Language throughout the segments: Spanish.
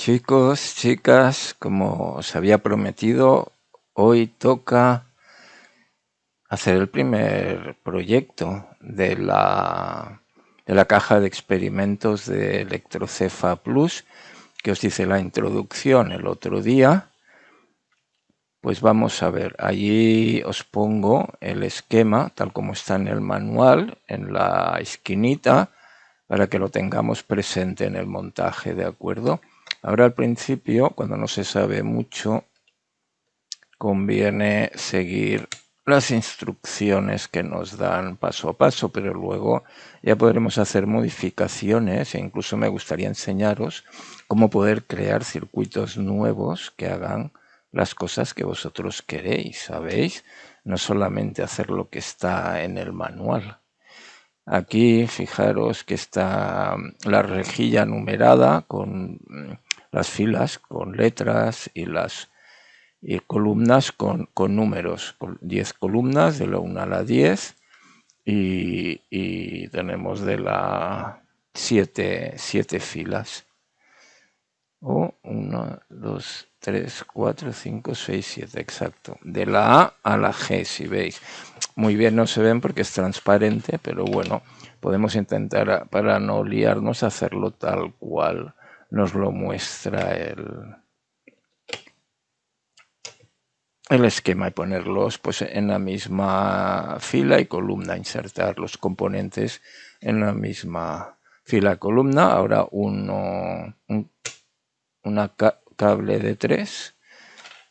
Chicos, chicas, como os había prometido, hoy toca hacer el primer proyecto de la, de la caja de experimentos de Electrocefa Plus, que os dice la introducción el otro día. Pues vamos a ver, allí os pongo el esquema tal como está en el manual, en la esquinita, para que lo tengamos presente en el montaje, ¿de acuerdo? Ahora al principio, cuando no se sabe mucho, conviene seguir las instrucciones que nos dan paso a paso, pero luego ya podremos hacer modificaciones e incluso me gustaría enseñaros cómo poder crear circuitos nuevos que hagan las cosas que vosotros queréis, ¿sabéis? No solamente hacer lo que está en el manual. Aquí fijaros que está la rejilla numerada con las filas con letras y las y columnas con, con números, 10 columnas de la 1 a la 10 y, y tenemos de la 7, 7 filas. O 1, 2, 3, 4, 5, 6, 7, exacto. De la A a la G, si veis. Muy bien no se ven porque es transparente, pero bueno, podemos intentar, para no liarnos, hacerlo tal cual nos lo muestra el, el esquema y ponerlos pues, en la misma fila y columna, insertar los componentes en la misma fila y columna. Ahora uno, un una cable de 3,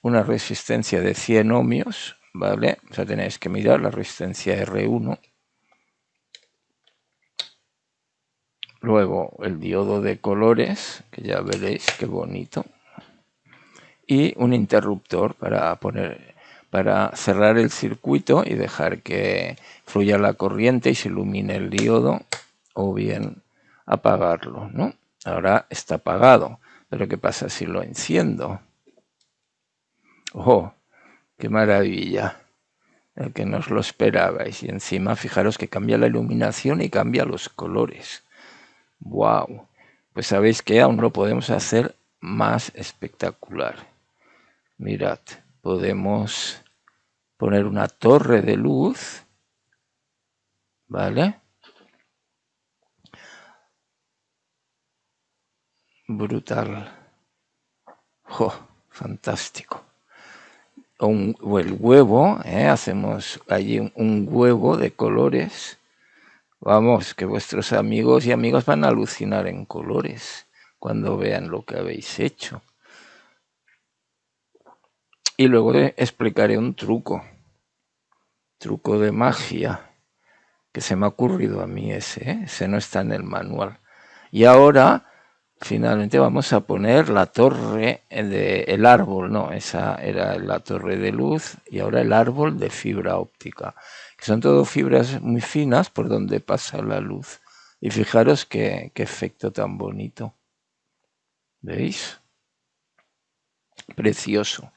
una resistencia de 100 ohmios, ¿vale? O sea, tenéis que mirar la resistencia R1 Luego el diodo de colores, que ya veréis qué bonito. Y un interruptor para poner para cerrar el circuito y dejar que fluya la corriente y se ilumine el diodo o bien apagarlo, ¿no? Ahora está apagado, pero ¿qué pasa si lo enciendo? ¡Oh! ¡Qué maravilla! El que no os lo esperabais. Y encima fijaros que cambia la iluminación y cambia los colores. ¡Wow! Pues sabéis que aún lo podemos hacer más espectacular. Mirad, podemos poner una torre de luz, ¿vale? Brutal. ¡Oh! Fantástico. O, el huevo, ¿eh? hacemos allí un huevo de colores Vamos, que vuestros amigos y amigas van a alucinar en colores cuando vean lo que habéis hecho. Y luego explicaré un truco, truco de magia, que se me ha ocurrido a mí ese, ¿eh? ese no está en el manual. Y ahora, finalmente vamos a poner la torre del árbol, no, esa era la torre de luz y ahora el árbol de fibra óptica que son todo fibras muy finas por donde pasa la luz. Y fijaros qué, efecto tan bonito. ¿Veis? Precioso.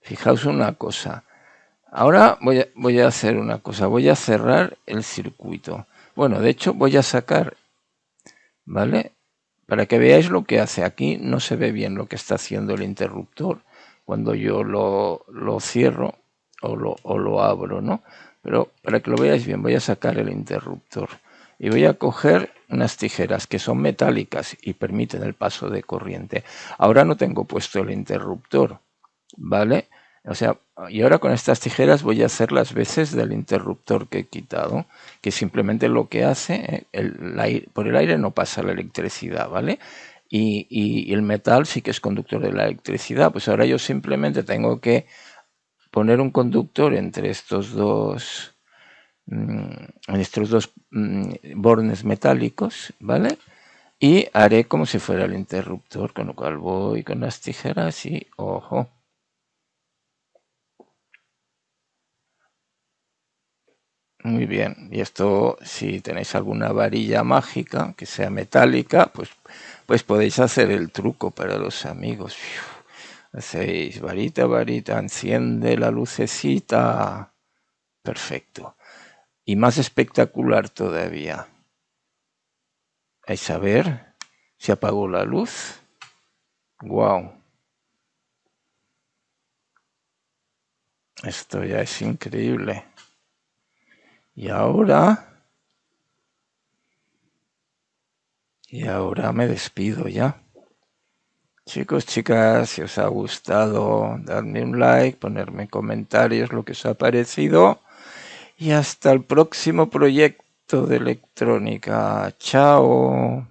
Fijaos una cosa. Ahora voy a, voy a, hacer una cosa. Voy a cerrar el circuito. Bueno, de hecho voy a sacar, ¿vale? Para que veáis lo que hace. Aquí no se ve bien lo que está haciendo el interruptor. Cuando yo lo, lo cierro, o lo, o abro, ¿no? Pero para que lo veáis bien, voy a sacar el interruptor y voy a coger unas tijeras que son metálicas y permiten el paso de corriente. Ahora no tengo puesto el interruptor, ¿vale? O sea, y ahora con estas tijeras voy a hacer las veces del interruptor que he quitado, que simplemente lo que hace, el, por el aire no pasa la electricidad, ¿vale? Y, y el metal sí que es conductor de la electricidad, pues ahora yo simplemente tengo que poner un conductor entre estos dos mm, estos dos mm, bornes metálicos, ¿vale? Y haré como si fuera el interruptor, con lo cual voy con las tijeras y ojo. Muy bien, y esto si tenéis alguna varilla mágica que sea metálica, pues, pues podéis hacer el truco para los amigos. Hacéis varita, varita, enciende la lucecita. Perfecto. Y más espectacular todavía. Vais a ver Se apagó la luz. Wow. Esto ya es increíble. Y ahora... Y ahora me despido ya. Chicos, chicas, si os ha gustado, dadme un like, ponerme en comentarios lo que os ha parecido. Y hasta el próximo proyecto de electrónica. Chao.